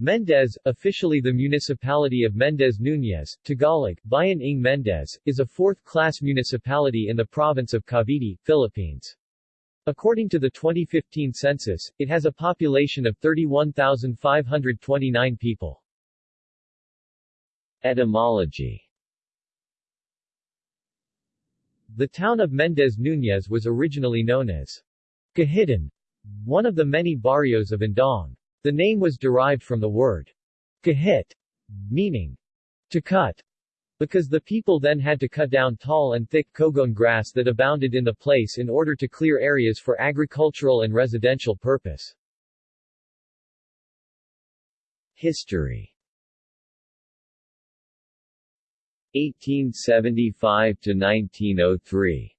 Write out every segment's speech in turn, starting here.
Mendez, officially the municipality of Mendez Núñez, Tagalog, Bayan ng Mendez, is a fourth-class municipality in the province of Cavite, Philippines. According to the 2015 census, it has a population of 31,529 people. Etymology The town of Mendez Núñez was originally known as Gahitan, one of the many barrios of Indang. The name was derived from the word kahit, meaning to cut, because the people then had to cut down tall and thick kogon grass that abounded in the place in order to clear areas for agricultural and residential purpose. History 1875 to 1903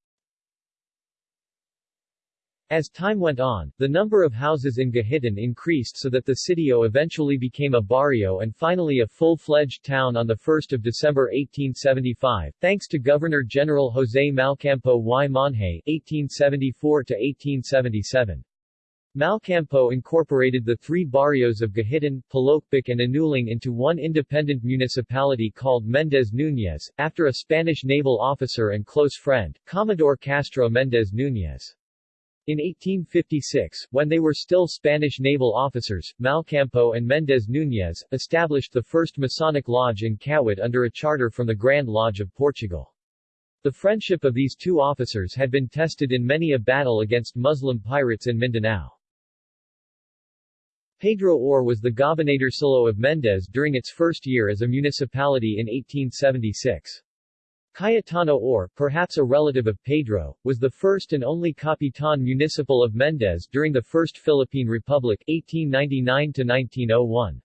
as time went on, the number of houses in Gahitan increased so that the sitio eventually became a barrio and finally a full-fledged town on 1 December 1875, thanks to Governor-General José Malcampo y Monje (1874–1877). Malcampo incorporated the three barrios of Gahitan, Palokpak and Anuling into one independent municipality called Mendez Núñez, after a Spanish naval officer and close friend, Commodore Casto Mendez Núñez. In 1856, when they were still Spanish naval officers, Malcampo and Mendez Núñez, established the first Masonic lodge in Kawit under a charter from the Grand Lodge of Portugal. The friendship of these two officers had been tested in many a battle against Muslim pirates in Mindanao. Pedro Aure was the gobernadorcillo of Mendez during its first year as a municipality in 1876. Cayetano Aure, perhaps a relative of Pedro, was the first and only Capitan Municipal of Mendez during the First Philippine Republic 1899-1901.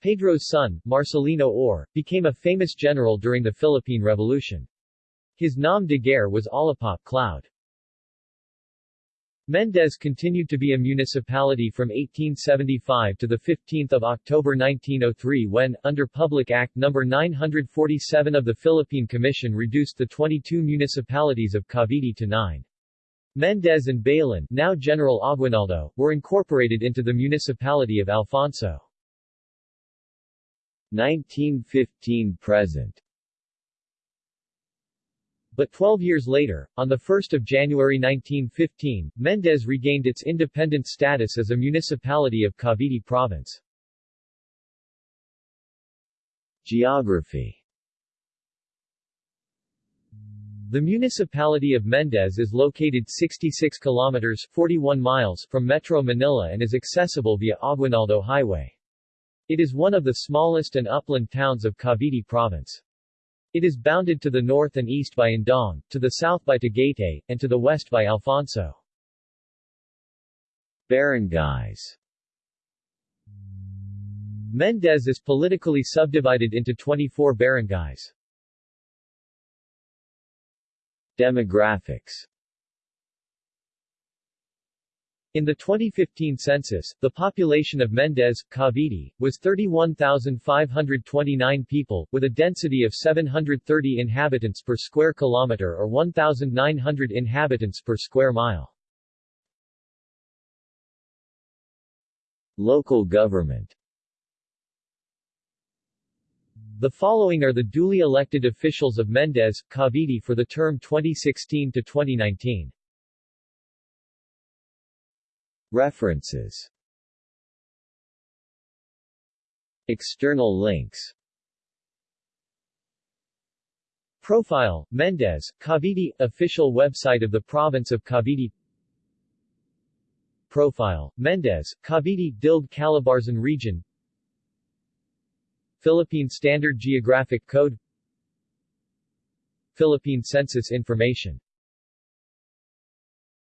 Pedro's son, Marcelino Aure, became a famous general during the Philippine Revolution. His nom de guerre was Alapaap Cloud. Mendez continued to be a municipality from 1875 to 15 October 1903 when, under Public Act No. 947 of the Philippine Commission reduced the 22 municipalities of Cavite to 9. Mendez and Bailen, now General Aguinaldo, were incorporated into the municipality of Alfonso. 1915-present but 12 years later, on 1 January 1915, Mendez regained its independent status as a municipality of Cavite Province. Geography The municipality of Mendez is located 66 kilometers 41 miles from Metro Manila and is accessible via Aguinaldo Highway. It is one of the smallest and upland towns of Cavite Province. It is bounded to the north and east by Indang, to the south by Tagaytay, and to the west by Alfonso. Barangays Mendez is politically subdivided into 24 barangays. Demographics in the 2015 census, the population of Mendez, Cavite, was 31,529 people, with a density of 730 inhabitants per square kilometer or 1,900 inhabitants per square mile. Local government The following are the duly elected officials of Mendez, Cavite for the term 2016 to 2019. References. External links. Profile, Mendez, Cavite, official website of the province of Cavite. Profile, Mendez, Cavite Dilg Calabarzon region. Philippine Standard Geographic Code. Philippine Census Information